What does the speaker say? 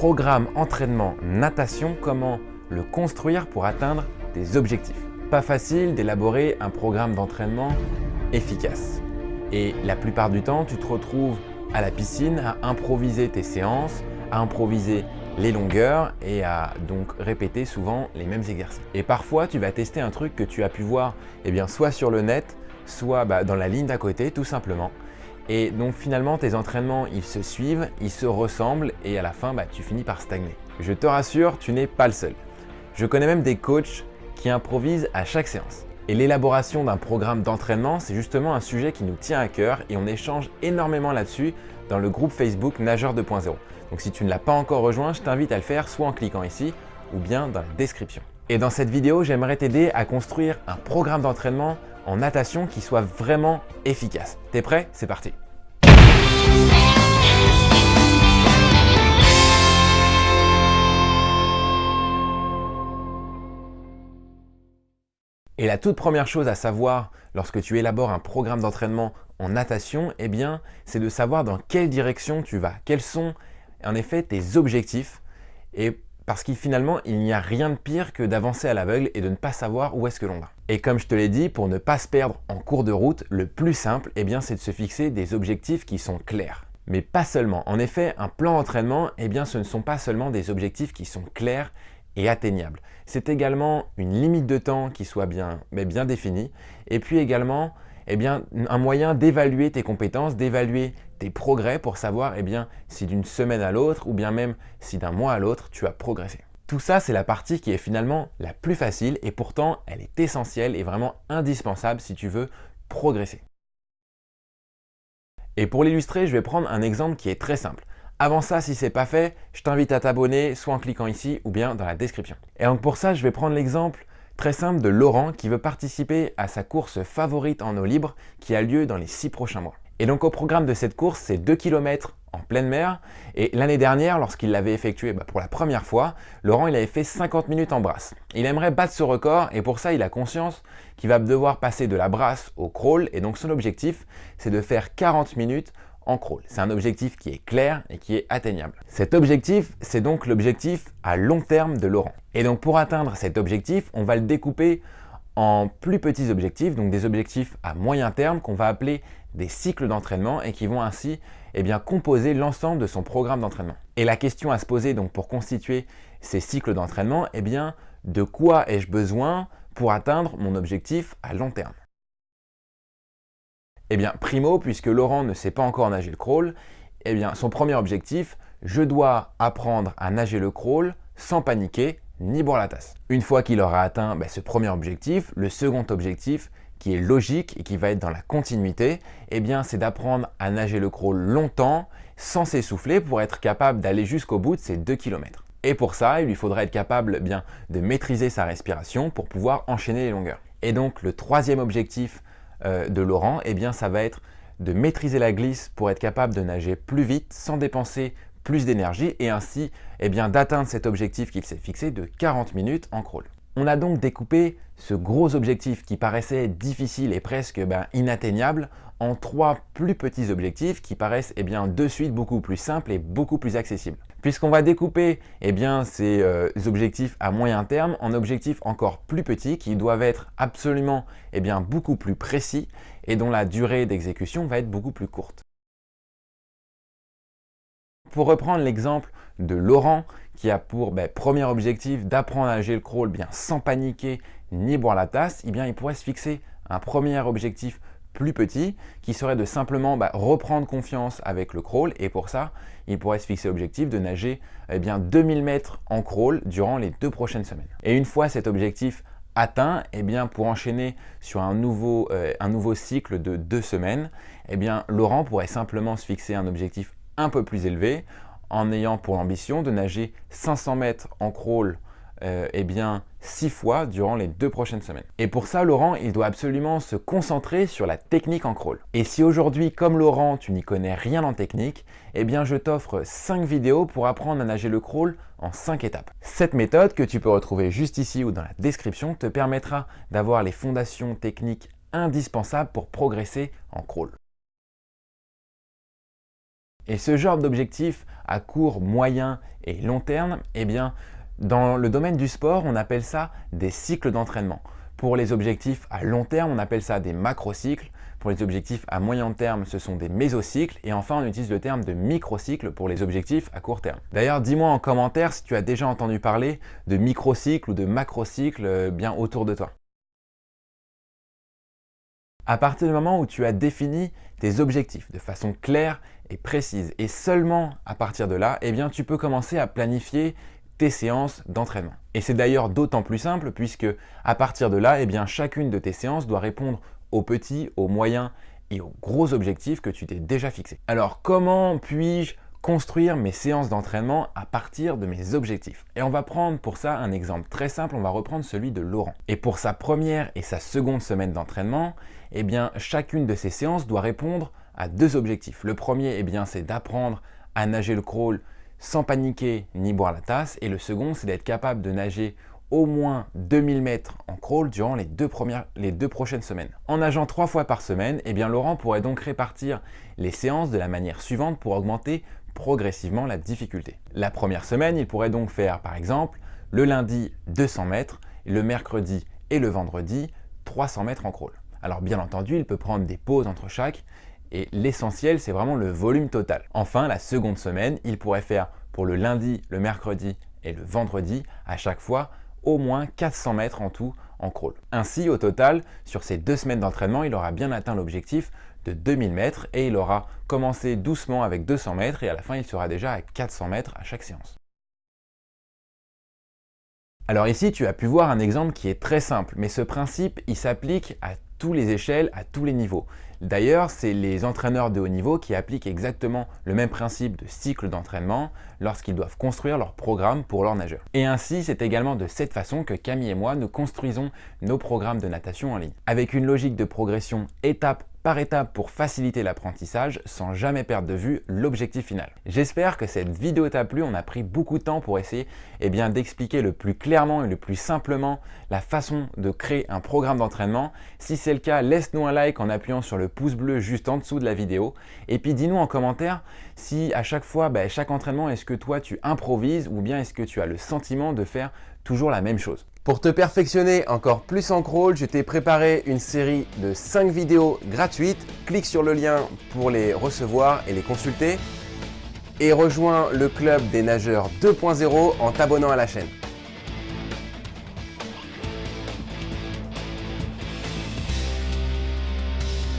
programme entraînement natation, comment le construire pour atteindre tes objectifs. Pas facile d'élaborer un programme d'entraînement efficace. Et la plupart du temps, tu te retrouves à la piscine à improviser tes séances, à improviser les longueurs et à donc répéter souvent les mêmes exercices. Et parfois, tu vas tester un truc que tu as pu voir eh bien, soit sur le net, soit bah, dans la ligne d'à côté, tout simplement. Et donc finalement, tes entraînements, ils se suivent, ils se ressemblent et à la fin, bah, tu finis par stagner. Je te rassure, tu n'es pas le seul. Je connais même des coachs qui improvisent à chaque séance. Et l'élaboration d'un programme d'entraînement, c'est justement un sujet qui nous tient à cœur et on échange énormément là-dessus dans le groupe Facebook Nageur 2.0. Donc si tu ne l'as pas encore rejoint, je t'invite à le faire soit en cliquant ici ou bien dans la description. Et dans cette vidéo, j'aimerais t'aider à construire un programme d'entraînement en natation qui soit vraiment efficace. T'es prêt? C'est parti Et la toute première chose à savoir lorsque tu élabores un programme d'entraînement en natation, eh bien, c'est de savoir dans quelle direction tu vas. Quels sont en effet tes objectifs et parce que finalement, il n'y a rien de pire que d'avancer à l'aveugle et de ne pas savoir où est-ce que l'on va. Et comme je te l'ai dit, pour ne pas se perdre en cours de route, le plus simple, eh bien, c'est de se fixer des objectifs qui sont clairs. Mais pas seulement. En effet, un plan d'entraînement, eh bien, ce ne sont pas seulement des objectifs qui sont clairs et atteignable. C'est également une limite de temps qui soit bien, mais bien définie et puis également eh un moyen d'évaluer tes compétences, d'évaluer tes progrès pour savoir eh bien, si d'une semaine à l'autre ou bien même si d'un mois à l'autre tu as progressé. Tout ça, c'est la partie qui est finalement la plus facile et pourtant elle est essentielle et vraiment indispensable si tu veux progresser. Et pour l'illustrer, je vais prendre un exemple qui est très simple. Avant ça, si ce n'est pas fait, je t'invite à t'abonner soit en cliquant ici ou bien dans la description. Et donc pour ça, je vais prendre l'exemple très simple de Laurent qui veut participer à sa course favorite en eau libre qui a lieu dans les 6 prochains mois. Et donc au programme de cette course, c'est 2 km en pleine mer. Et l'année dernière, lorsqu'il l'avait effectué bah, pour la première fois, Laurent il avait fait 50 minutes en brasse. Il aimerait battre ce record et pour ça, il a conscience qu'il va devoir passer de la brasse au crawl. Et donc son objectif, c'est de faire 40 minutes en crawl. C'est un objectif qui est clair et qui est atteignable. Cet objectif, c'est donc l'objectif à long terme de Laurent. Et donc pour atteindre cet objectif, on va le découper en plus petits objectifs, donc des objectifs à moyen terme qu'on va appeler des cycles d'entraînement et qui vont ainsi eh composer l'ensemble de son programme d'entraînement. Et la question à se poser donc pour constituer ces cycles d'entraînement, eh de quoi ai-je besoin pour atteindre mon objectif à long terme? Eh bien, primo, puisque Laurent ne sait pas encore nager le crawl, eh bien, son premier objectif, je dois apprendre à nager le crawl sans paniquer ni boire la tasse. Une fois qu'il aura atteint ben, ce premier objectif, le second objectif, qui est logique et qui va être dans la continuité, eh bien, c'est d'apprendre à nager le crawl longtemps, sans s'essouffler, pour être capable d'aller jusqu'au bout de ces 2 km. Et pour ça, il lui faudra être capable eh bien, de maîtriser sa respiration pour pouvoir enchaîner les longueurs. Et donc, le troisième objectif euh, de Laurent, eh bien ça va être de maîtriser la glisse pour être capable de nager plus vite sans dépenser plus d'énergie et ainsi eh d'atteindre cet objectif qu'il s'est fixé de 40 minutes en crawl. On a donc découpé ce gros objectif qui paraissait difficile et presque ben, inatteignable en trois plus petits objectifs qui paraissent eh de suite beaucoup plus simples et beaucoup plus accessibles. Puisqu'on va découper eh ces euh, objectifs à moyen terme en objectifs encore plus petits qui doivent être absolument eh beaucoup plus précis et dont la durée d'exécution va être beaucoup plus courte. Pour reprendre l'exemple de Laurent qui a pour ben, premier objectif d'apprendre à nager le crawl bien sans paniquer ni boire la tasse, eh il pourrait se fixer un premier objectif plus petit qui serait de simplement bah, reprendre confiance avec le crawl et pour ça, il pourrait se fixer l'objectif de nager eh bien, 2000 mètres en crawl durant les deux prochaines semaines. Et une fois cet objectif atteint, eh pour enchaîner sur un nouveau, euh, un nouveau cycle de deux semaines, Laurent pourrait simplement se fixer un objectif un peu plus élevé en ayant pour ambition de nager 500 mètres en crawl euh, eh bien, six fois durant les deux prochaines semaines. Et pour ça, Laurent, il doit absolument se concentrer sur la technique en crawl. Et si aujourd'hui, comme Laurent, tu n'y connais rien en technique, eh bien, je t'offre 5 vidéos pour apprendre à nager le crawl en 5 étapes. Cette méthode, que tu peux retrouver juste ici ou dans la description, te permettra d'avoir les fondations techniques indispensables pour progresser en crawl. Et ce genre d'objectif à court, moyen et long terme, eh bien, dans le domaine du sport, on appelle ça des cycles d'entraînement. Pour les objectifs à long terme, on appelle ça des macrocycles. Pour les objectifs à moyen terme, ce sont des mésocycles. Et enfin, on utilise le terme de microcycle pour les objectifs à court terme. D'ailleurs, dis-moi en commentaire si tu as déjà entendu parler de microcycle ou de macrocycle euh, bien autour de toi. À partir du moment où tu as défini tes objectifs de façon claire et précise, et seulement à partir de là, eh bien, tu peux commencer à planifier tes séances d'entraînement. Et c'est d'ailleurs d'autant plus simple puisque à partir de là, eh bien, chacune de tes séances doit répondre aux petits, aux moyens et aux gros objectifs que tu t'es déjà fixés. Alors comment puis-je construire mes séances d'entraînement à partir de mes objectifs? Et on va prendre pour ça un exemple très simple, on va reprendre celui de Laurent. Et pour sa première et sa seconde semaine d'entraînement, eh bien chacune de ces séances doit répondre à deux objectifs. Le premier, eh bien c'est d'apprendre à nager le crawl sans paniquer ni boire la tasse. Et le second, c'est d'être capable de nager au moins 2000 mètres en crawl durant les deux, prochaines semaines. En nageant trois fois par semaine, eh bien Laurent pourrait donc répartir les séances de la manière suivante pour augmenter progressivement la difficulté. La première semaine, il pourrait donc faire par exemple le lundi 200 mètres, le mercredi et le vendredi 300 mètres en crawl. Alors bien entendu, il peut prendre des pauses entre chaque et l'essentiel, c'est vraiment le volume total. Enfin, la seconde semaine, il pourrait faire pour le lundi, le mercredi et le vendredi à chaque fois au moins 400 mètres en tout en crawl. Ainsi, au total, sur ces deux semaines d'entraînement, il aura bien atteint l'objectif de 2000 mètres et il aura commencé doucement avec 200 mètres et à la fin, il sera déjà à 400 mètres à chaque séance. Alors ici, tu as pu voir un exemple qui est très simple, mais ce principe, il s'applique à tous les échelles, à tous les niveaux. D'ailleurs, c'est les entraîneurs de haut niveau qui appliquent exactement le même principe de cycle d'entraînement lorsqu'ils doivent construire leur programme pour leurs nageurs. Et ainsi, c'est également de cette façon que Camille et moi, nous construisons nos programmes de natation en ligne. Avec une logique de progression étape par étape pour faciliter l'apprentissage sans jamais perdre de vue l'objectif final. J'espère que cette vidéo t'a plu, on a pris beaucoup de temps pour essayer eh d'expliquer le plus clairement et le plus simplement la façon de créer un programme d'entraînement. Si c'est le cas, laisse-nous un like en appuyant sur le pouce bleu juste en dessous de la vidéo et puis dis-nous en commentaire si à chaque fois, bah, chaque entraînement, est-ce que toi tu improvises ou bien est-ce que tu as le sentiment de faire toujours la même chose. Pour te perfectionner encore plus en crawl, je t'ai préparé une série de 5 vidéos gratuites. Clique sur le lien pour les recevoir et les consulter. Et rejoins le club des nageurs 2.0 en t'abonnant à la chaîne.